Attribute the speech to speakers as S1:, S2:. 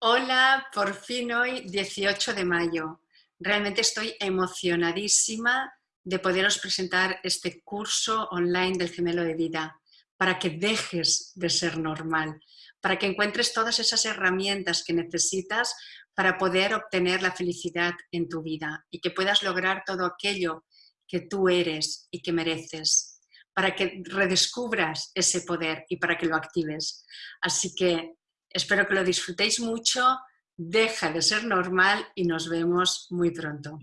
S1: Hola, por fin hoy 18 de mayo. Realmente estoy emocionadísima de poderos presentar este curso online del gemelo de vida para que dejes de ser normal, para que encuentres todas esas herramientas que necesitas para poder obtener la felicidad en tu vida y que puedas lograr todo aquello que tú eres y que mereces, para que redescubras ese poder y para que lo actives. Así que Espero que lo disfrutéis mucho, deja de ser normal y nos vemos muy pronto.